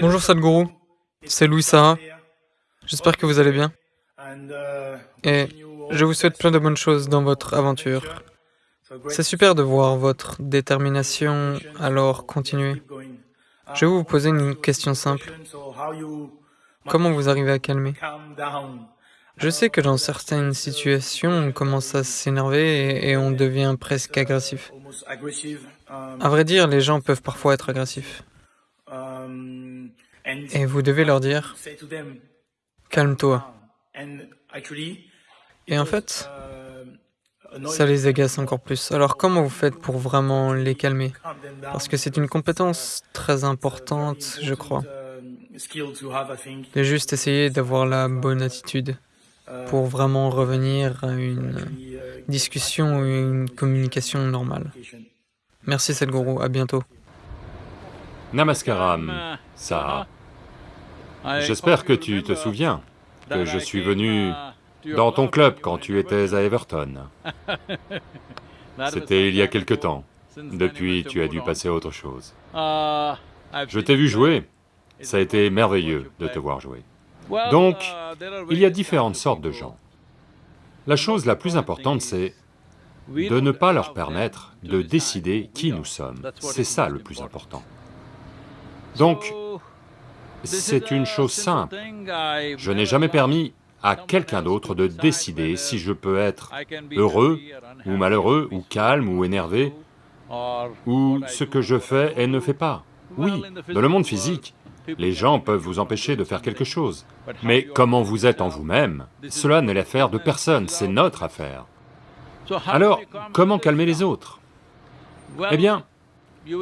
Bonjour Sadhguru, c'est Louis Saha. J'espère que vous allez bien. Et je vous souhaite plein de bonnes choses dans votre aventure. C'est super de voir votre détermination, alors continuez. Je vais vous poser une question simple. Comment vous arrivez à calmer? Je sais que dans certaines situations, on commence à s'énerver et on devient presque agressif. À vrai dire, les gens peuvent parfois être agressifs. Et vous devez leur dire, calme-toi. Et en fait, ça les agace encore plus. Alors comment vous faites pour vraiment les calmer? Parce que c'est une compétence très importante, je crois, de juste essayer d'avoir la bonne attitude pour vraiment revenir à une discussion ou une communication normale. Merci Sadhguru, à bientôt. Namaskaram, Saha. J'espère que tu te souviens que je suis venu dans ton club quand tu étais à Everton. C'était il y a quelque temps. Depuis, tu as dû passer à autre chose. Je t'ai vu jouer, ça a été merveilleux de te voir jouer. Donc, il y a différentes sortes de gens. La chose la plus importante, c'est de ne pas leur permettre de décider qui nous sommes. C'est ça le plus important. Donc, c'est une chose simple. Je n'ai jamais permis à quelqu'un d'autre de décider si je peux être heureux ou malheureux, ou calme ou énervé, ou ce que je fais et ne fais pas. Oui, dans le monde physique, les gens peuvent vous empêcher de faire quelque chose, mais comment vous êtes en vous-même, cela n'est l'affaire de personne, c'est notre affaire. Alors, comment calmer les autres? Eh bien,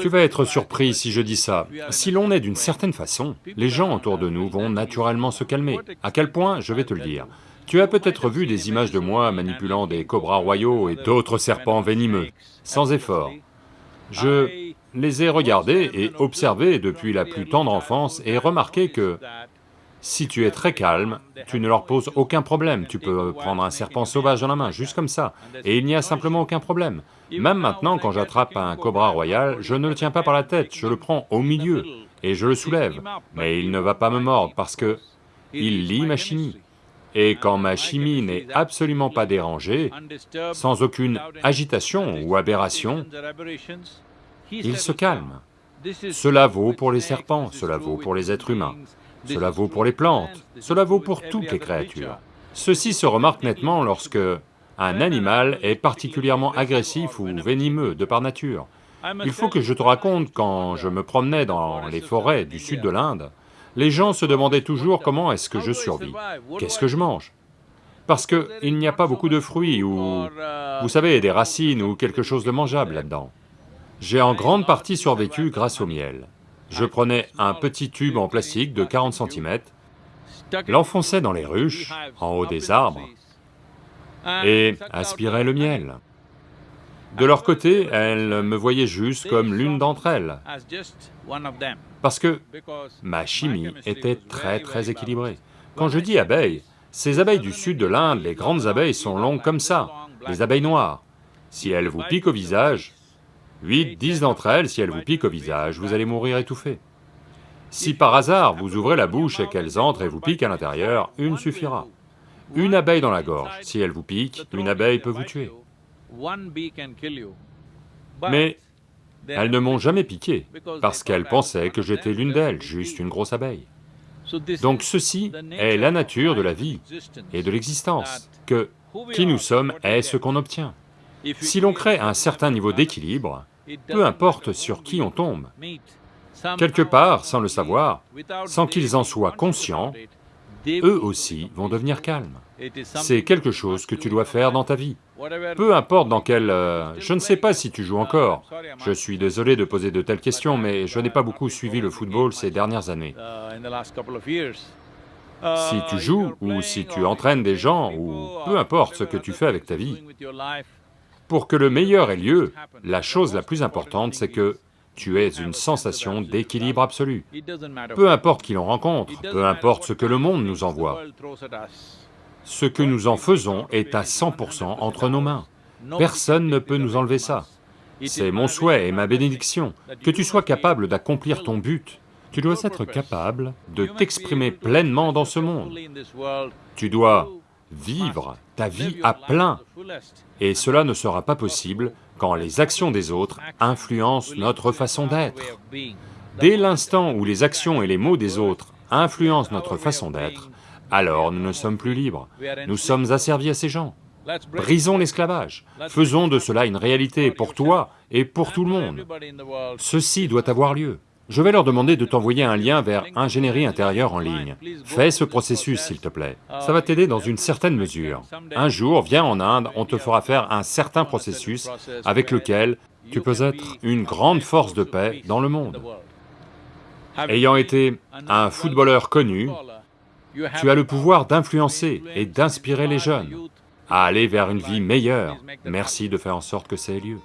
tu vas être surpris si je dis ça. Si l'on est d'une certaine façon, les gens autour de nous vont naturellement se calmer. À quel point Je vais te le dire. Tu as peut-être vu des images de moi manipulant des cobras royaux et d'autres serpents venimeux, sans effort. Je les ai regardés et observés depuis la plus tendre enfance et remarqué que si tu es très calme, tu ne leur poses aucun problème, tu peux prendre un serpent sauvage dans la main, juste comme ça, et il n'y a simplement aucun problème. Même maintenant, quand j'attrape un cobra royal, je ne le tiens pas par la tête, je le prends au milieu, et je le soulève, mais il ne va pas me mordre parce que il lit ma chimie. Et quand ma chimie n'est absolument pas dérangée, sans aucune agitation ou aberration, il se calme. Cela vaut pour les serpents, cela vaut pour les êtres humains. Cela vaut pour les plantes, cela vaut pour toutes les créatures. Ceci se remarque nettement lorsque un animal est particulièrement agressif ou venimeux de par nature. Il faut que je te raconte, quand je me promenais dans les forêts du sud de l'Inde, les gens se demandaient toujours comment est-ce que je survis, qu'est-ce que je mange Parce qu'il n'y a pas beaucoup de fruits ou, vous savez, des racines ou quelque chose de mangeable là-dedans. J'ai en grande partie survécu grâce au miel. Je prenais un petit tube en plastique de 40 cm, l'enfonçais dans les ruches, en haut des arbres, et aspirais le miel. De leur côté, elles me voyaient juste comme l'une d'entre elles, parce que ma chimie était très très équilibrée. Quand je dis abeilles, ces abeilles du sud de l'Inde, les grandes abeilles sont longues comme ça, les abeilles noires. Si elles vous piquent au visage, 8, 10 d'entre elles, si elles vous piquent au visage, vous allez mourir étouffé. Si par hasard vous ouvrez la bouche et qu'elles entrent et vous piquent à l'intérieur, une suffira. Une abeille dans la gorge, si elle vous pique, une abeille peut vous tuer. Mais elles ne m'ont jamais piqué, parce qu'elles pensaient que j'étais l'une d'elles, juste une grosse abeille. Donc ceci est la nature de la vie et de l'existence, que qui nous sommes est ce qu'on obtient. Si l'on crée un certain niveau d'équilibre, peu importe sur qui on tombe. Quelque part, sans le savoir, sans qu'ils en soient conscients, eux aussi vont devenir calmes. C'est quelque chose que tu dois faire dans ta vie. Peu importe dans quel... Euh, je ne sais pas si tu joues encore. Je suis désolé de poser de telles questions, mais je n'ai pas beaucoup suivi le football ces dernières années. Si tu joues, ou si tu entraînes des gens, ou peu importe ce que tu fais avec ta vie, pour que le meilleur ait lieu, la chose la plus importante, c'est que tu aies une sensation d'équilibre absolu. Peu importe qui l'on rencontre, peu importe ce que le monde nous envoie, ce que nous en faisons est à 100% entre nos mains. Personne ne peut nous enlever ça. C'est mon souhait et ma bénédiction, que tu sois capable d'accomplir ton but, Tu dois être capable de t'exprimer pleinement dans ce monde. Tu dois vivre ta vie à plein, et cela ne sera pas possible quand les actions des autres influencent notre façon d'être. Dès l'instant où les actions et les mots des autres influencent notre façon d'être, alors nous ne sommes plus libres, nous sommes asservis à ces gens. Brisons l'esclavage, faisons de cela une réalité pour toi et pour tout le monde. Ceci doit avoir lieu. Je vais leur demander de t'envoyer un lien vers ingénierie intérieure en ligne. Fais ce processus, s'il te plaît. Ça va t'aider dans une certaine mesure. Un jour, viens en Inde, on te fera faire un certain processus avec lequel tu peux être une grande force de paix dans le monde. Ayant été un footballeur connu, tu as le pouvoir d'influencer et d'inspirer les jeunes à aller vers une vie meilleure. Merci de faire en sorte que ça ait lieu.